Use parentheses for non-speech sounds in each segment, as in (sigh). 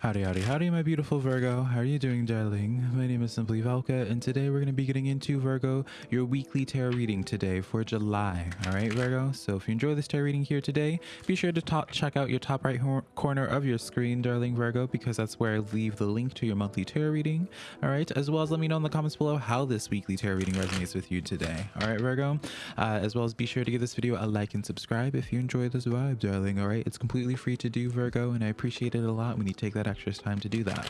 Howdy, howdy, howdy, my beautiful Virgo. How are you doing, darling? My name is Simply Velka, and today we're going to be getting into Virgo, your weekly tarot reading today for July. All right, Virgo. So if you enjoy this tarot reading here today, be sure to check out your top right corner of your screen, darling Virgo, because that's where I leave the link to your monthly tarot reading. All right, as well as let me know in the comments below how this weekly tarot reading resonates with you today. All right, Virgo. Uh, as well as be sure to give this video a like and subscribe if you enjoy this vibe, darling. All right, it's completely free to do, Virgo, and I appreciate it a lot when you take that extra time to do that.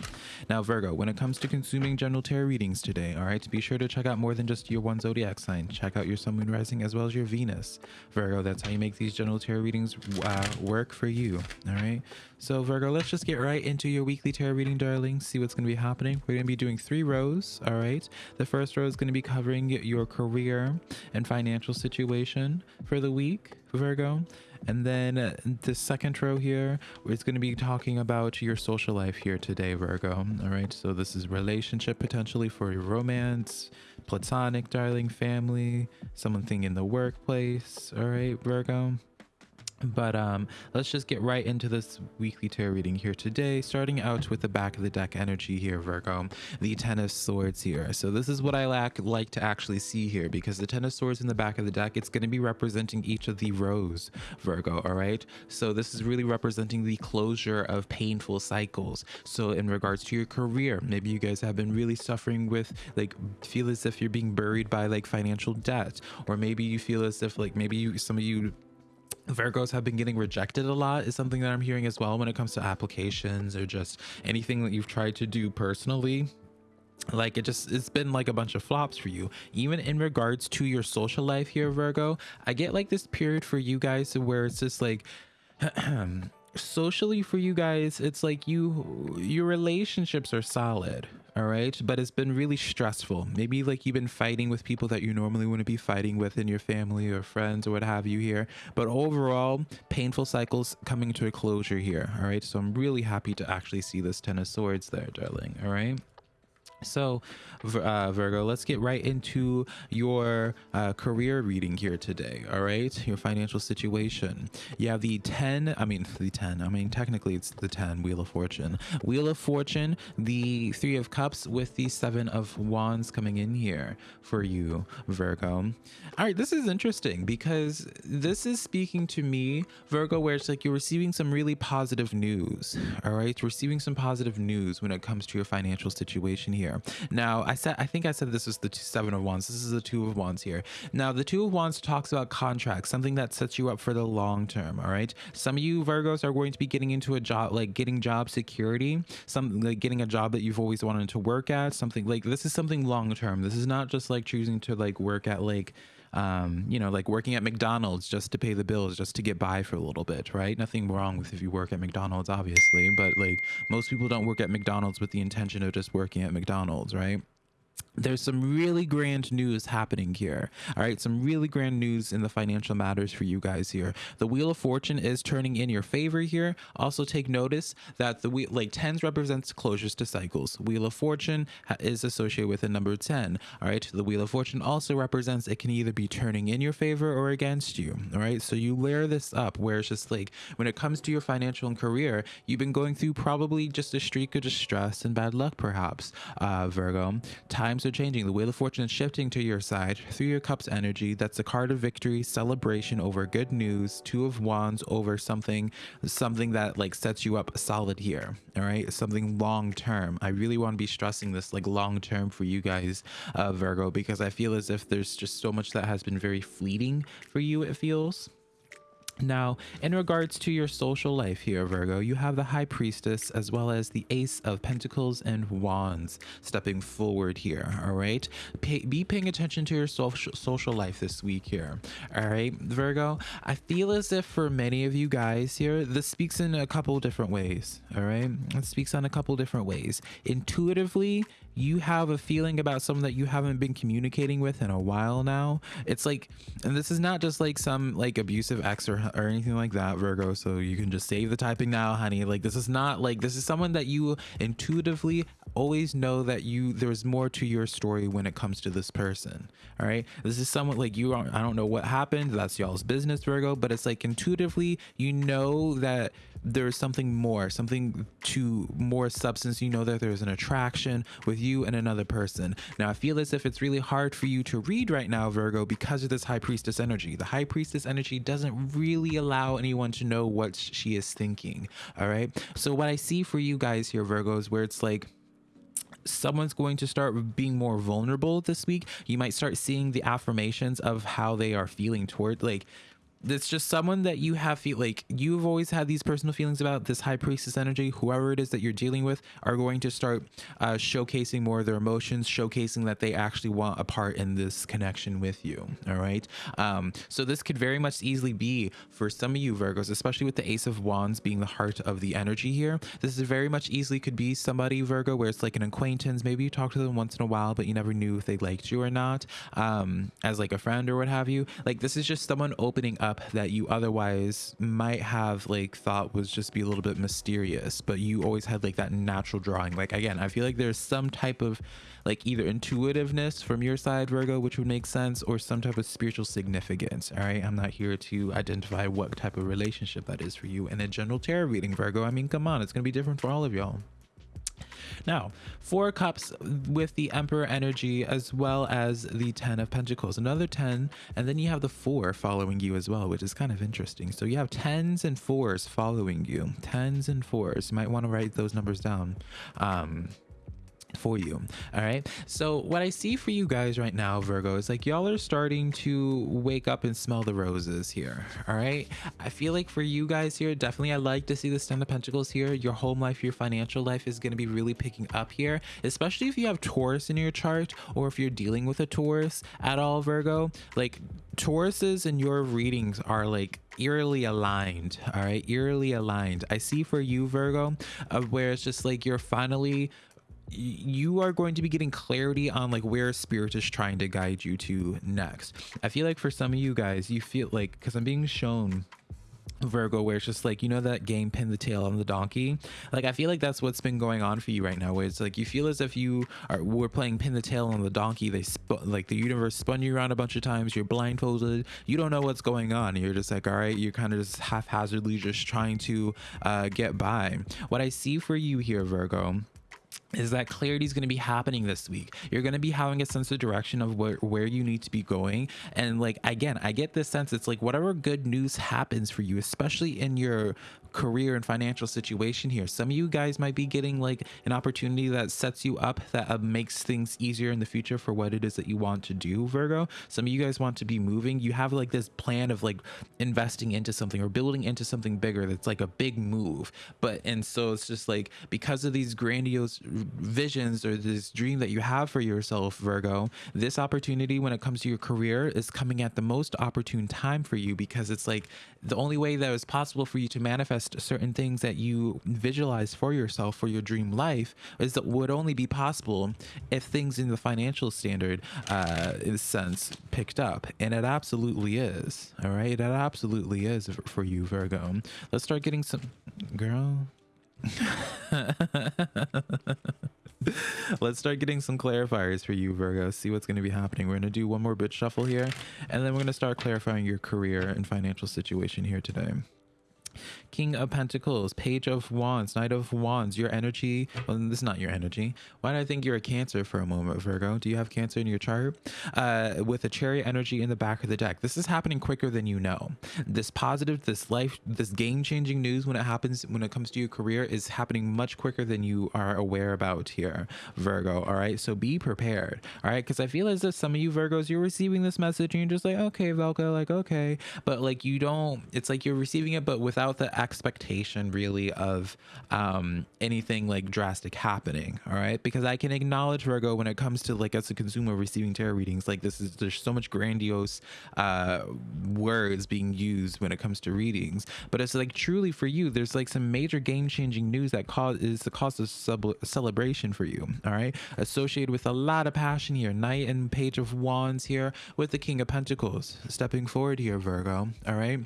Now, Virgo, when it comes to consuming general tarot readings today, all right, be sure to check out more than just your one zodiac sign. Check out your sun, moon, rising, as well as your Venus. Virgo, that's how you make these general tarot readings uh, work for you. All right. So, Virgo, let's just get right into your weekly tarot reading, darling. See what's going to be happening. We're going to be doing three rows. All right. The first row is going to be covering your career and financial situation for the week, Virgo. And then uh, the second row here is going to be talking about your social life here today, Virgo. All right. So this is relationship potentially for your romance, platonic, darling, family, something in the workplace. All right, Virgo but um let's just get right into this weekly tarot reading here today starting out with the back of the deck energy here virgo the ten of swords here. So this is what i lack like to actually see here because the ten of swords in the back of the deck it's going to be representing each of the rows virgo all right? So this is really representing the closure of painful cycles. So in regards to your career maybe you guys have been really suffering with like feel as if you're being buried by like financial debt or maybe you feel as if like maybe you some of you Virgos have been getting rejected a lot is something that I'm hearing as well when it comes to applications or just anything that you've tried to do personally. Like it just it's been like a bunch of flops for you. Even in regards to your social life here virgo i get like this period for you guys where it's just like (clears throat) socially for you guys it's like you your relationships are solid all right? But it's been really stressful. Maybe like you've been fighting with people that you normally wouldn't be fighting with in your family or friends or what have you here. But overall painful cycles coming to a closure here. All right? So i'm really happy to actually see this ten of swords there darling. All right so, uh, Virgo, let's get right into your uh, career reading here today. All right, your financial situation. You have the 10, I mean, (laughs) the 10, I mean, technically it's the 10, Wheel of Fortune. Wheel of Fortune, the Three of Cups with the Seven of Wands coming in here for you, Virgo. All right, this is interesting because this is speaking to me, Virgo, where it's like you're receiving some really positive news. All right, receiving some positive news when it comes to your financial situation here here. Now, I said I think I said this is the seven of wands. This is the two of wands here. Now, the two of wands talks about contracts, something that sets you up for the long term. All right. Some of you Virgos are going to be getting into a job, like getting job security, something like getting a job that you've always wanted to work at. Something like this is something long term. This is not just like choosing to like work at like um, you know, like working at McDonald's just to pay the bills, just to get by for a little bit, right? Nothing wrong with if you work at McDonald's, obviously, but like most people don't work at McDonald's with the intention of just working at McDonald's, right? There's some really grand news happening here. All right, some really grand news in the financial matters for you guys here. The Wheel of Fortune is turning in your favor here. Also, take notice that the wheel, like tens represents closures to cycles. Wheel of Fortune is associated with the number 10. All right, the Wheel of Fortune also represents it can either be turning in your favor or against you. All right, so you layer this up where it's just like when it comes to your financial and career, you've been going through probably just a streak of distress and bad luck, perhaps, uh, Virgo. Times are changing. The Wheel of Fortune is shifting to your side. Three of Cups energy. That's a card of victory, celebration over good news. Two of Wands over something, something that like sets you up solid here. All right, something long term. I really want to be stressing this like long term for you guys, uh, Virgo, because I feel as if there's just so much that has been very fleeting for you. It feels. Now, in regards to your social life here, Virgo, you have the High Priestess as well as the Ace of Pentacles and Wands stepping forward here, all right? Pay, be paying attention to your social, social life this week here, all right, Virgo? I feel as if for many of you guys here, this speaks in a couple different ways, all right? It speaks on a couple different ways. Intuitively, you have a feeling about someone that you haven't been communicating with in a while now. It's like, and this is not just like some like abusive ex or, or anything like that, Virgo. So you can just save the typing now, honey. Like this is not like, this is someone that you intuitively always know that you there's more to your story when it comes to this person. All right. This is somewhat like you are, I don't know what happened. That's y'all's business, Virgo, but it's like intuitively, you know that there's something more, something to more substance. You know that there's an attraction with you and another person. Now, I feel as if it's really hard for you to read right now, Virgo, because of this high priestess energy. The high priestess energy doesn't really allow anyone to know what she is thinking. All right. So, what I see for you guys here, Virgos, where it's like, someone's going to start being more vulnerable this week you might start seeing the affirmations of how they are feeling toward like it's just someone that you have feel like you've always had these personal feelings about this high priestess energy whoever it is that you're dealing with are going to start uh, showcasing more of their emotions showcasing that they actually want a part in this connection with you all right? Um, so this could very much easily be for some of you virgos especially with the ace of wands being the heart of the energy here this is very much easily could be somebody virgo where it's like an acquaintance maybe you talk to them once in a while but you never knew if they liked you or not um, as like a friend or what have you. Like this is just someone opening up up that you otherwise might have like thought was just be a little bit mysterious but you always had like that natural drawing. Like again i feel like there's some type of like either intuitiveness from your side virgo which would make sense or some type of spiritual significance all right? I'm not here to identify what type of relationship that is for you. In a general tarot reading virgo i mean come on it's gonna be different for all of y'all now, four cups with the Emperor energy as well as the 10 of Pentacles, another 10, and then you have the four following you as well, which is kind of interesting. So you have tens and fours following you, tens and fours. You might want to write those numbers down. Um, for you. All right? So what i see for you guys right now virgo is like y'all are starting to wake up and smell the roses here. All right? I feel like for you guys here definitely i like to see the ten of pentacles here. Your home life your financial life is going to be really picking up here especially if you have taurus in your chart or if you're dealing with a taurus at all virgo. Like tauruses and your readings are like eerily aligned all right? Eerily aligned. I see for you virgo of where it's just like you're finally you are going to be getting clarity on like where spirit is trying to guide you to next i feel like for some of you guys you feel like because i'm being shown Virgo, where it's just like, you know, that game Pin the Tail on the Donkey? Like, I feel like that's what's been going on for you right now, where it's like you feel as if you are, we're playing Pin the Tail on the Donkey. They, like, the universe spun you around a bunch of times. You're blindfolded. You don't know what's going on. You're just like, all right, you're kind of just haphazardly just trying to uh, get by. What I see for you here, Virgo, is that clarity is going to be happening this week. You're going to be having a sense of direction of where, where you need to be going. And like again i get this sense it's like whatever good news happens for you especially in your career and financial situation here some of you guys might be getting like an opportunity that sets you up that uh, makes things easier in the future for what it is that you want to do virgo. Some of you guys want to be moving. You have like this plan of like investing into something or building into something bigger that's like a big move. But and so it's just like because of these grandiose visions or this dream that you have for yourself, Virgo, this opportunity when it comes to your career is coming at the most opportune time for you because it's like the only way that is possible for you to manifest certain things that you visualize for yourself for your dream life is that would only be possible if things in the financial standard uh sense picked up. And it absolutely is all right? It absolutely is for you virgo. Let's start getting some girl (laughs) Let's start getting some clarifiers for you, Virgo. See what's going to be happening. We're going to do one more bit shuffle here, and then we're going to start clarifying your career and financial situation here today. King of Pentacles, Page of Wands, Knight of Wands, your energy. Well, this is not your energy. Why do I think you're a Cancer for a moment, Virgo? Do you have Cancer in your chart? Uh, with a Chariot energy in the back of the deck. This is happening quicker than you know. This positive, this life, this game changing news when it happens, when it comes to your career, is happening much quicker than you are aware about here, Virgo. All right. So be prepared. All right. Because I feel as if some of you Virgos, you're receiving this message and you're just like, okay, Velka, like, okay. But like, you don't, it's like you're receiving it, but without the expectation really of um, anything like drastic happening. All right. Because I can acknowledge Virgo when it comes to like as a consumer receiving tarot readings, like this is there's so much grandiose uh, words being used when it comes to readings. But it's like truly for you, there's like some major game changing news that cause is the cause of celebration for you. All right. Associated with a lot of passion here. Knight and Page of Wands here with the King of Pentacles stepping forward here, Virgo. All right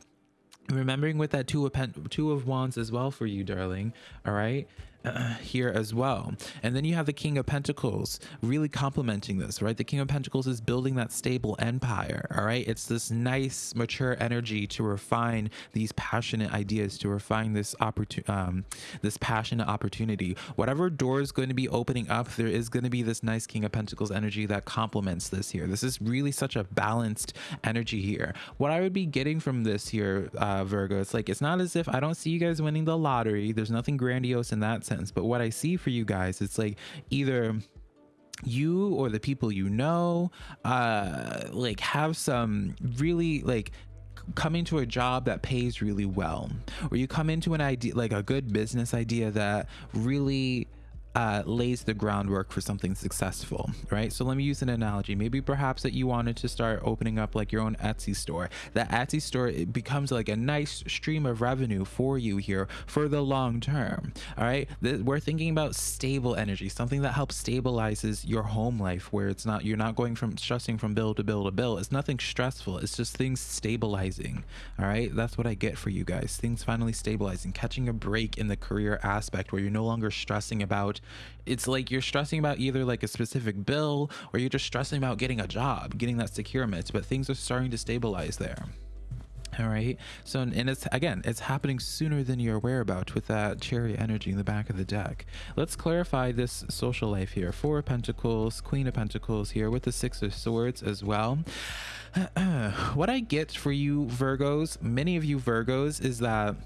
remembering with that two of pen, two of wands as well for you darling. All right uh, here as well. And then you have the King of Pentacles really complementing this, right? The King of Pentacles is building that stable empire, all right? It's this nice, mature energy to refine these passionate ideas, to refine this opportunity, um, this passionate opportunity. Whatever door is going to be opening up, there is going to be this nice King of Pentacles energy that complements this here. This is really such a balanced energy here. What I would be getting from this here, uh, Virgo, it's like, it's not as if I don't see you guys winning the lottery. There's nothing grandiose in that But what I see for you guys, it's like either you or the people you know uh like have some really like coming to a job that pays really well or you come into an idea like a good business idea that really uh, lays the groundwork for something successful, right? So let me use an analogy. Maybe perhaps that you wanted to start opening up like your own Etsy store. That Etsy store it becomes like a nice stream of revenue for you here for the long term. All right, we're thinking about stable energy, something that helps stabilizes your home life, where it's not you're not going from stressing from bill to bill to bill. It's nothing stressful. It's just things stabilizing. All right, that's what I get for you guys. Things finally stabilizing, catching a break in the career aspect where you're no longer stressing about it's like you're stressing about either like a specific bill or you're just stressing about getting a job, getting that securement, but things are starting to stabilize there. All right. So, and it's again, it's happening sooner than you're aware about with that Chariot energy in the back of the deck. Let's clarify this social life here. Four of Pentacles, Queen of Pentacles here with the Six of Swords as well. (clears throat) what I get for you Virgos, many of you Virgos, is that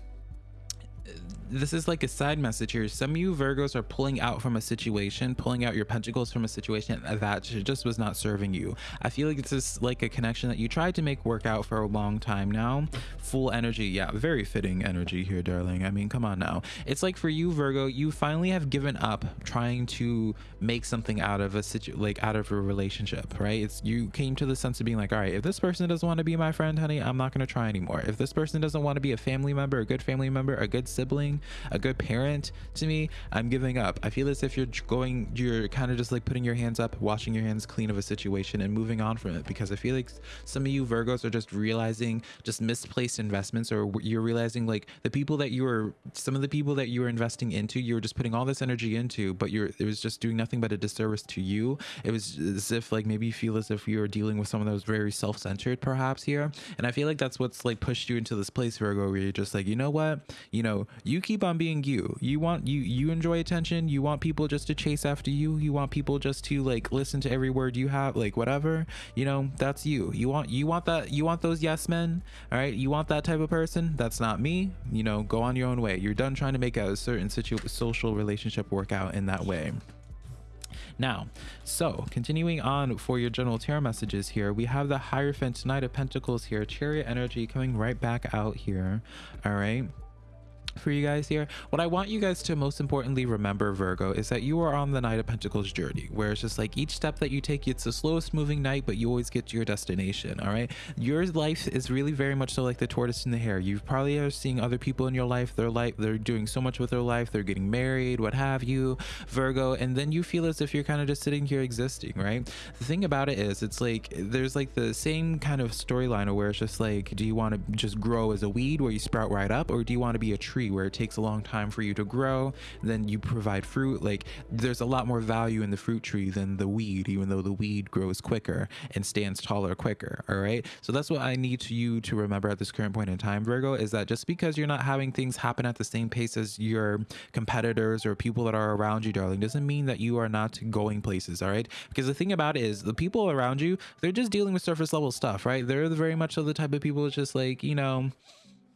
this is like a side message here. Some of you Virgos are pulling out from a situation, pulling out your pentacles from a situation that just was not serving you. I feel like it's just like a connection that you tried to make work out for a long time now. Full energy. Yeah, very fitting energy here, darling. I mean, come on now. It's like for you, Virgo, you finally have given up trying to make something out of a situ like out of a relationship, right? It's you came to the sense of being like, all right, if this person doesn't want to be my friend, honey, I'm not going to try anymore. If this person doesn't want to be a family member, a good family member, a good sibling, a good parent to me, I'm giving up. I feel as if you're going, you're kind of just like putting your hands up, washing your hands clean of a situation and moving on from it because I feel like some of you Virgos are just realizing just misplaced investments or you're realizing like the people that you were, some of the people that you were investing into, you were just putting all this energy into, but you're, it was just doing nothing but a disservice to you. It was as if like maybe you feel as if you were dealing with someone that was very self-centered perhaps here. And I feel like that's what's like pushed you into this place, Virgo, where you're just like, you know what, you know, you keep on being you. You want you you enjoy attention. You want people just to chase after you. You want people just to like listen to every word you have, like whatever. You know, that's you. You want you want that you want those yes men. All right, you want that type of person. That's not me. You know, go on your own way. You're done trying to make a certain situ social relationship work out in that way. Now, so continuing on for your general tarot messages here, we have the Hierophant Knight of Pentacles here, Chariot energy coming right back out here. All right for you guys here. What I want you guys to most importantly remember, Virgo, is that you are on the Knight of Pentacles journey, where it's just like each step that you take, it's the slowest moving knight, but you always get to your destination. All right. Your life is really very much so like the tortoise and the hare. You probably are seeing other people in your life, their life, they're doing so much with their life, they're getting married, what have you, Virgo, and then you feel as if you're kind of just sitting here existing, right? The thing about it is, it's like there's like the same kind of storyline where it's just like, do you want to just grow as a weed where you sprout right up, or do you want to be a tree? Tree where it takes a long time for you to grow then you provide fruit. Like there's a lot more value in the fruit tree than the weed even though the weed grows quicker and stands taller quicker all right? So that's what i need you to remember at this current point in time virgo is that just because you're not having things happen at the same pace as your competitors or people that are around you darling doesn't mean that you are not going places all right? Because the thing about it is the people around you they're just dealing with surface level stuff right? They're very much of the type of people just like you know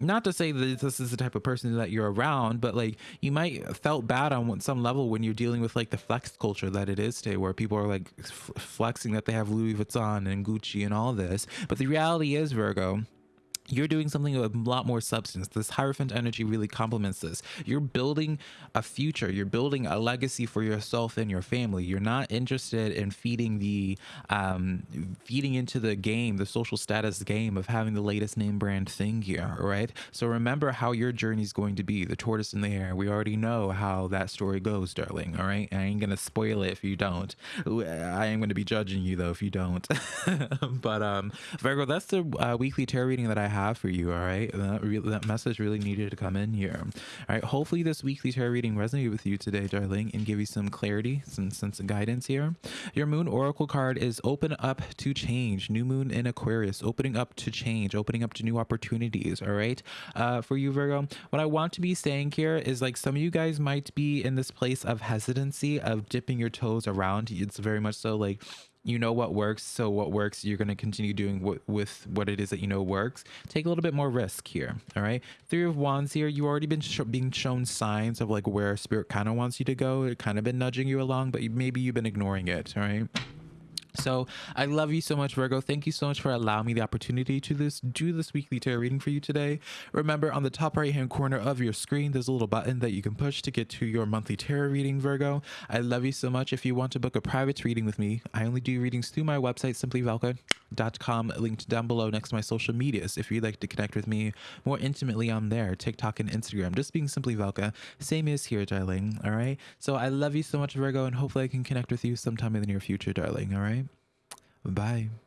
not to say that this is the type of person that you're around, but like you might felt bad on some level when you're dealing with like the flex culture that it is today, where people are like flexing that they have Louis Vuitton and Gucci and all this. But the reality is, Virgo, you're doing something with a lot more substance. This Hierophant energy really complements this. You're building a future. You're building a legacy for yourself and your family. You're not interested in feeding the, um, feeding into the game, the social status game of having the latest name brand thing here, right? So remember how your journey is going to be. The tortoise in the hare. We already know how that story goes, darling. All right. I ain't gonna spoil it if you don't. I am gonna be judging you though if you don't. (laughs) but um, Virgo, that's the uh, weekly tarot reading that I have have for you. All right. That, re- that message really needed to come in here. All right. Hopefully, this weekly tarot reading resonated with you today, darling, and give you some clarity, some sense of guidance here. Your moon oracle card is open up to change. New moon in Aquarius, opening up to change, opening up to new opportunities. All right. Uh, for you, Virgo, what I want to be saying here is like some of you guys might be in this place of hesitancy, of dipping your toes around. It's very much so like you know what works so what works you're going to continue doing with what it is that you know works. Take a little bit more risk here all right? Three of wands here You've already been sh- being shown signs of like where spirit kind of wants you to go it kind of been nudging you along but you, maybe you've been ignoring it all right so I love you so much, Virgo. Thank you so much for allowing me the opportunity to this do this weekly tarot reading for you today. Remember, on the top right hand corner of your screen, there's a little button that you can push to get to your monthly tarot reading, Virgo. I love you so much. If you want to book a private reading with me, I only do readings through my website, simplyvelka.com, linked down below next to my social medias. If you'd like to connect with me more intimately on there, TikTok and Instagram, just being simply Velka. Same is here, darling. All right. So I love you so much, Virgo, and hopefully I can connect with you sometime in the near future, darling. All right. Bye.